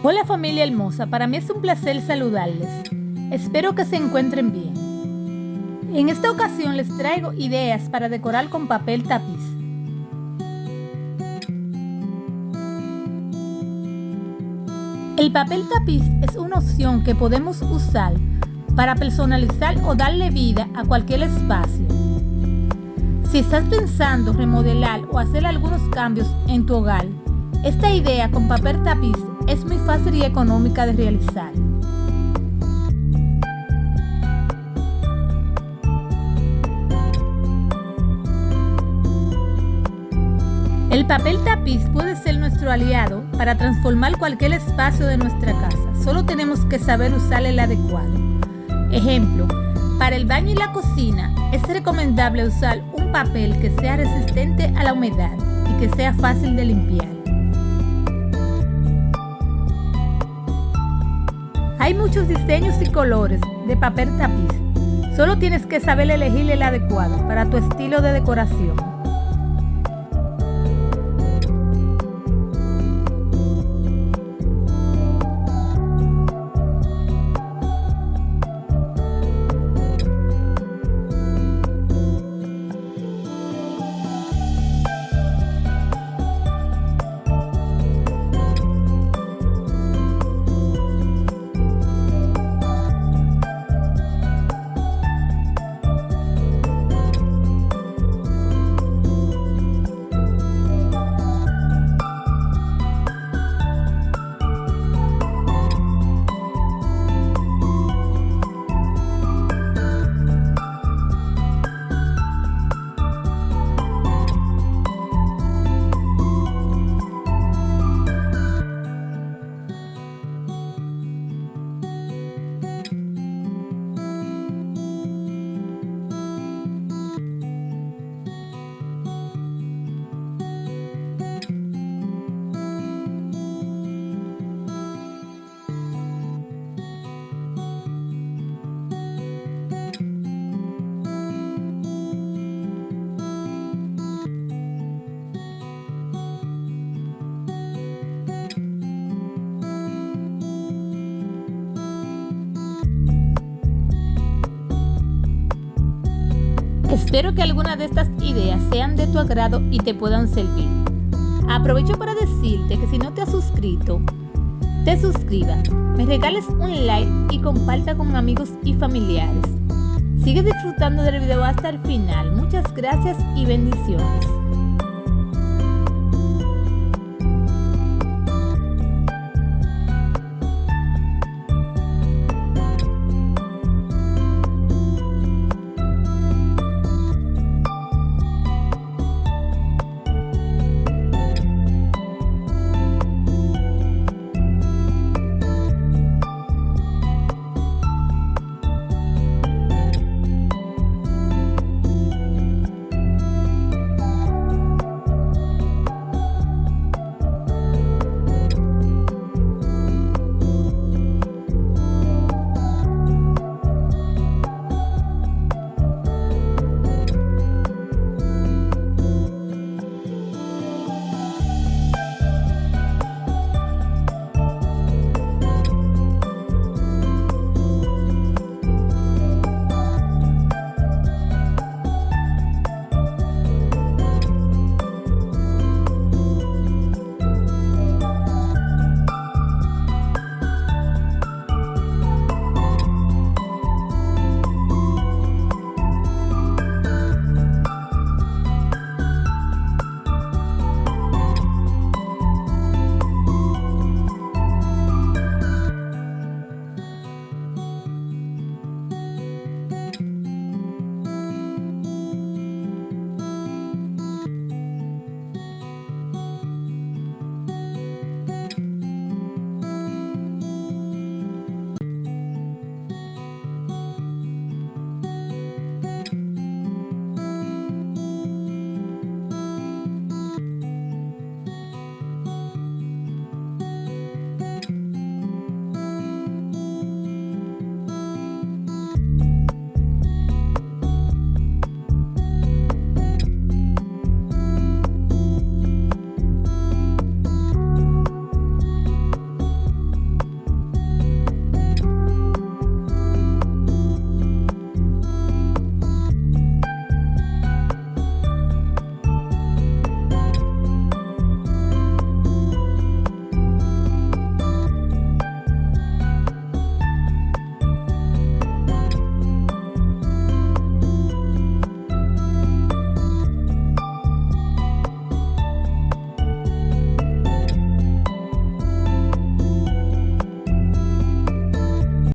Hola familia hermosa, para mí es un placer saludarles. Espero que se encuentren bien. En esta ocasión les traigo ideas para decorar con papel tapiz. El papel tapiz es una opción que podemos usar para personalizar o darle vida a cualquier espacio. Si estás pensando remodelar o hacer algunos cambios en tu hogar, esta idea con papel tapiz es muy fácil y económica de realizar. El papel tapiz puede ser nuestro aliado para transformar cualquier espacio de nuestra casa. Solo tenemos que saber usar el adecuado. Ejemplo, para el baño y la cocina es recomendable usar un papel que sea resistente a la humedad y que sea fácil de limpiar. Hay muchos diseños y colores de papel tapiz. Solo tienes que saber elegir el adecuado para tu estilo de decoración. Espero que algunas de estas ideas sean de tu agrado y te puedan servir. Aprovecho para decirte que si no te has suscrito, te suscribas, me regales un like y comparta con amigos y familiares. Sigue disfrutando del video hasta el final. Muchas gracias y bendiciones.